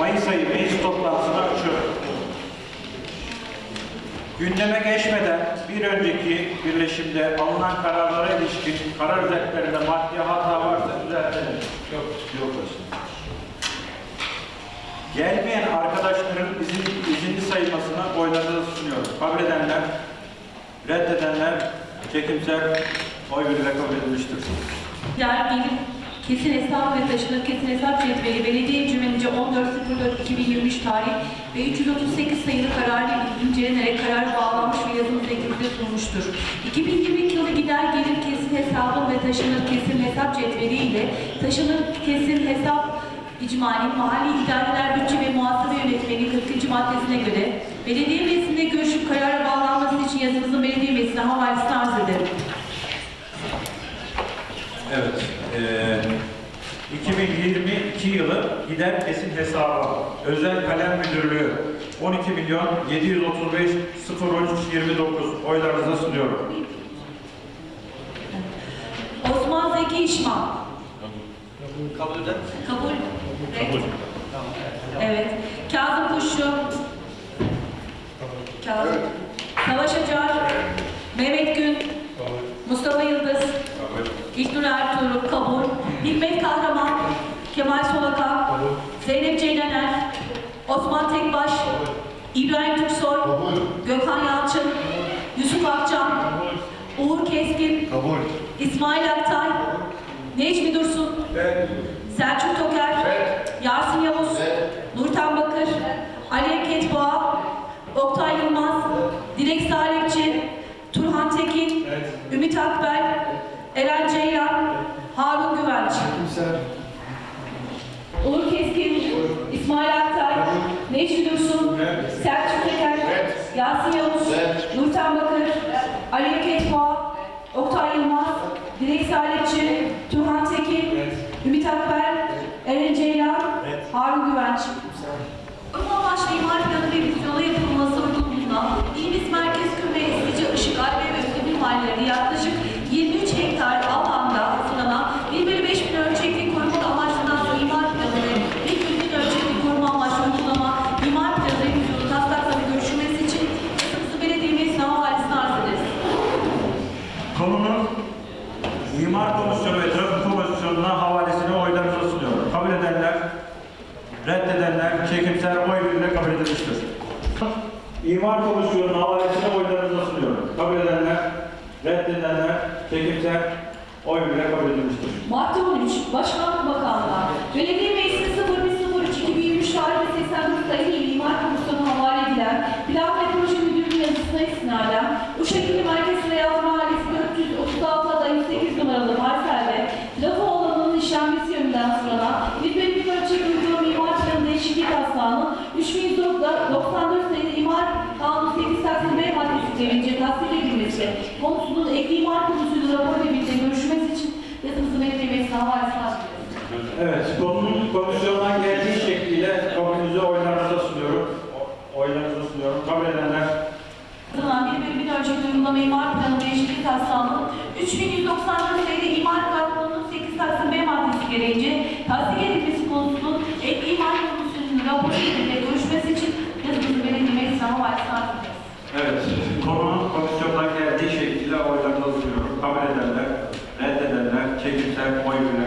Mayıs ayı meclis toplantısına açıyorum. Gündeme geçmeden bir önceki birleşimde alınan kararlara ilişkin karar özetlerinde maddi hata varsa düzeltelim. Yok, yok başkanım. Gelmeyen arkadaşların izin, izinli sayılmasına oylarınızı sunuyorum. Kabul edenler, reddedenler çekimsel oy birliğiyle kabul edilmiştir. Yer gelir kesin hesap ve taşınır kesin hesap cetveli belediye cümlenice 14.04.2023 tarih ve 338 sayılı kararı incelenerek karar bağlanmış ve yazılı şekilde sunmuştur. 2022 yılı gider gelir kesin hesabı ve taşınır kesin hesap cetveli ile taşınır kesin hesap İcmali Mahalli İdareler Bütçe ve Muhasebe Yönetmeliği 40. maddesine göre belediye meclisinde görüşüp karara bağlanması için yazımızın belediye meclisine havalesini arz ederim. Evet. Eee 2022 yılı gider kesin hesabı özel kalem müdürlüğü 12 milyon 735 013 29 oylarınıza sunuyorum. Osman Zeki İşman. Kabul eder Kabul. Kabul. Evet. Kazım Kuşçu. Kazım. Savaş Acar. Mehmet Gün. Mustafa Yıldız. İlknur Ertuğrul. Kabul. Hikmet Kahraman. Osman Tekbaş. İbrahim Türksoy. Gökhan Yalçın. Yusuf Akçam. Uğur Keskin. İsmail Aktay. Necmi Dursun. Selçuk Toker, Yasin Yavuz, Nurten Bakır, Ali Eket Boğa, Oktay Yılmaz, Dilek Salihçi, Turhan Tekin, Ümit Akbel, Eren Ceylan, Harun Güvenç. Uğur Keskin, İsmail Aktay, Necmi Dursun, Selçuk Teker, Yasin Yavuz, Nurten Bakır, Ali Eket Boğa, Oktay Yılmaz, Dilek Salihçi, Turhan Tekin, Ümit Akber, Eren Ceylan, Harun Güvenç. Kurma amaçlı imar planı revizyonu yapılması uygunluğunda İliz Merkez Küme Eskici Işık Albe ve Ödemir mahalleleri yaklaşık 23 hektar alanda sınana 1 bölü 5 bin ölçekli koruma amaçlı sonra imar planı ve 1 bin ölçekli koruma amaçlı uygulama imar planı revizyonu taslakları görüşülmesi için Kısımsı Belediye Meclisi havalesine arz ederiz. Konunun İmar Komisyonu ve Trafik Komisyonu'na havalesini oylarınıza sunuyorum. Kabul edenler, reddedenler çekimsel oy birliğiyle kabul edilmiştir. İmar Komisyonu'na havalesini oylarınıza sunuyorum. Kabul edenler, reddedenler çekimsel oy birliğiyle kabul edilmiştir. Madde 13, Başkanlık Bakanlığı, Belediye Meclisi 01.03.2023 tarihli 89 sayılı İmar Komisyonu havale edilen Plan ve Proje Müdürlüğü yazısına istinaden bu şekilde Merkez 3194 sayılı imar kanunu 8 taksim B maddesi gelince tasdik edilmesi konusunun ekli imar konusuyla rapor ve birlikte görüşmesi için yazımızı havalesine açıklıyoruz. Evet, konunun komisyondan geldiği şekliyle kabulünüzü oylarınıza sunuyorum. Oylarınıza sunuyorum. Kabul edenler, Yapılan bir bölümün ölçekli uygulama imar planı değişiklik taslağının 3194 sayılı imar kanununun 8 taksim B maddesi gereğince tasdik edilmesi konusunun ek imar komisyonunun raporu ile görüşmesi için yazımızı evet, konunun komisyondan geldiği şekliyle oylarınıza sunuyorum. Kabul edenler, reddedenler çekimsel oy edilmiştir.